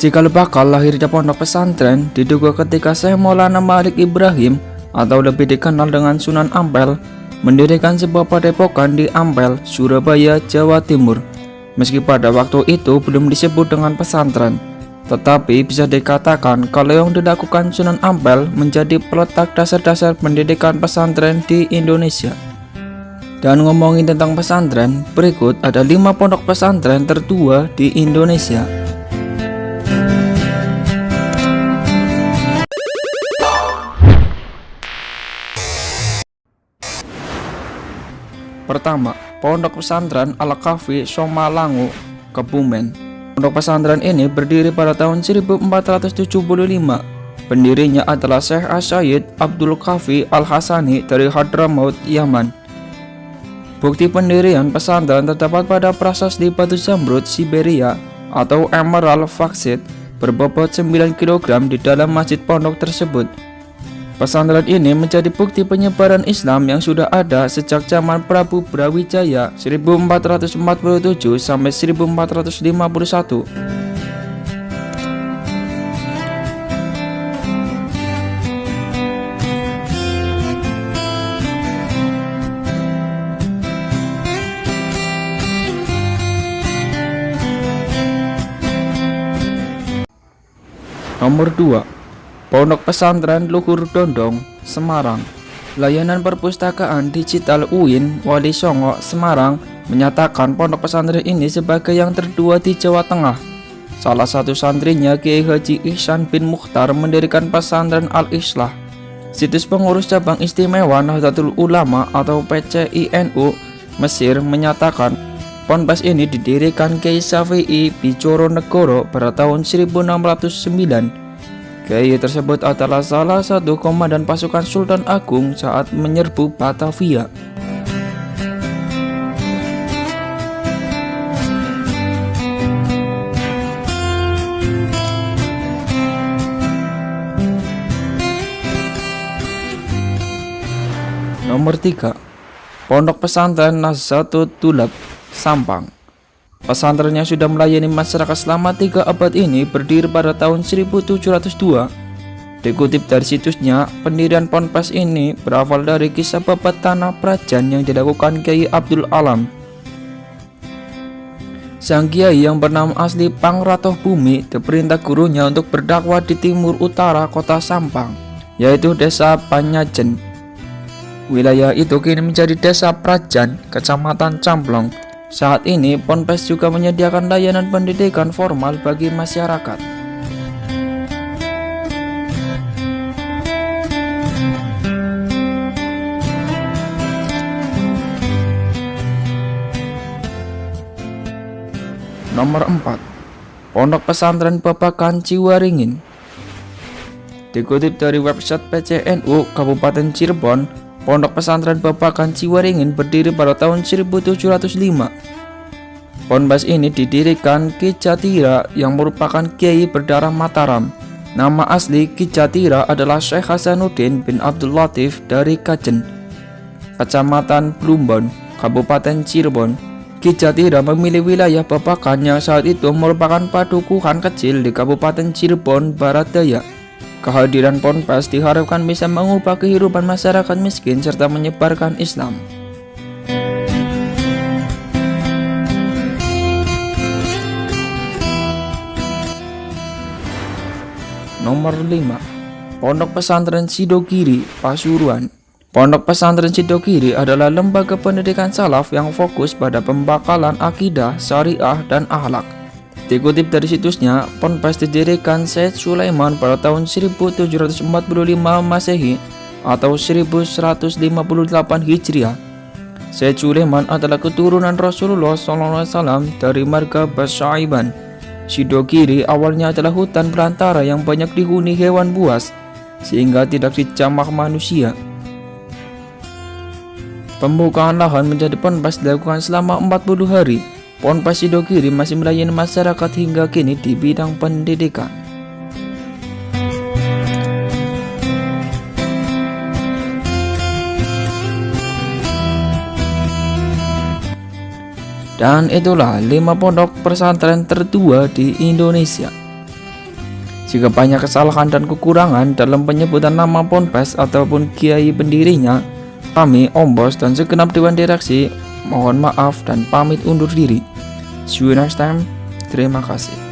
Cikal bakal lahirnya pondok pesantren diduga ketika Syekh Maulana Malik Ibrahim atau lebih dikenal dengan Sunan Ampel mendirikan sebuah padepokan di Ampel, Surabaya, Jawa Timur. Meski pada waktu itu belum disebut dengan pesantren, tetapi bisa dikatakan kalau yang dilakukan Sunan Ampel menjadi peletak dasar-dasar pendidikan pesantren di Indonesia. Dan ngomongin tentang pesantren, berikut ada 5 pondok pesantren tertua di Indonesia. Pertama, Pondok Pesantren Al-Kafi Somalangu, Kebumen. Pondok pesantren ini berdiri pada tahun 1475. Pendirinya adalah Syekh Asyid Abdul Kafi Al-Hasani dari Hadramaut, Yaman. Bukti pendirian pesantren terdapat pada prasasti batu zamrud Siberia atau emerald Faxit berbobot 9 kg di dalam masjid pondok tersebut. Pesantren ini menjadi bukti penyebaran Islam yang sudah ada sejak zaman Prabu Brawijaya 1447 sampai 1451. Nomor 2 Pondok Pesantren Luhur Dondong, Semarang. Layanan perpustakaan digital UIN Wali Songo, Semarang menyatakan pondok pesantren ini sebagai yang tertua di Jawa Tengah. Salah satu santrinya Kiai Haji Ihsan bin Mukhtar mendirikan pesantren Al-Islah. Situs pengurus cabang istimewa Nahdlatul Ulama atau PCINU Mesir menyatakan Ponpes ini didirikan Kiai Syafi'i Bicoro Negoro pada tahun 1609 Kiai tersebut adalah salah satu komandan pasukan Sultan Agung saat menyerbu Batavia. Nomor 3 Pondok Pesantren Nazatut Tulab Sampang Pesantrennya sudah melayani masyarakat selama tiga abad ini berdiri pada tahun 1702. Dikutip dari situsnya, pendirian ponpes ini berawal dari kisah babat tanah prajan yang dilakukan Kiai Abdul Alam. Sang Kiai yang bernama asli Pangratoh Bumi diperintah gurunya untuk berdakwah di timur utara kota Sampang, yaitu desa Panyajen. Wilayah itu kini menjadi desa Prajan, kecamatan Camplong, saat ini, Ponpes juga menyediakan layanan pendidikan formal bagi masyarakat. Nomor 4 Pondok Pesantren Babakan Ciwaringin Dikutip dari website PCNU Kabupaten Cirebon Pondok pesantren Babakan Ciwaringin berdiri pada tahun 1705. Ponpes ini didirikan Ki Jatira yang merupakan kiai berdarah Mataram. Nama asli Ki Jatira adalah Syekh Hasanuddin bin Abdul Latif dari Kajen, Kecamatan Plumbon, Kabupaten Cirebon. Ki Jatira memilih wilayah Babakan yang saat itu merupakan padukuhan kecil di Kabupaten Cirebon, Barat Daya. Kehadiran Ponpes diharapkan bisa mengubah kehidupan masyarakat miskin serta menyebarkan Islam. Nomor 5 Pondok Pesantren Sidogiri, Pasuruan. Pondok Pesantren Sidogiri adalah lembaga pendidikan salaf yang fokus pada pembakalan akidah, syariah, dan akhlak Dikutip dari situsnya, Ponpes didirikan Syed Sulaiman pada tahun 1745 Masehi atau 1158 Hijriah. Syed Sulaiman adalah keturunan Rasulullah SAW dari marga Basyaiban. Sidogiri awalnya adalah hutan belantara yang banyak dihuni hewan buas, sehingga tidak dicamah manusia. Pembukaan lahan menjadi Ponpes dilakukan selama 40 hari Ponpes Sidogiri masih melayani masyarakat hingga kini di bidang pendidikan. Dan itulah 5 pondok pesantren tertua di Indonesia. Jika banyak kesalahan dan kekurangan dalam penyebutan nama Ponpes ataupun kiai pendirinya, kami, Ombos, dan segenap Dewan Direksi mohon maaf dan pamit undur diri. See you next time. Terima kasih.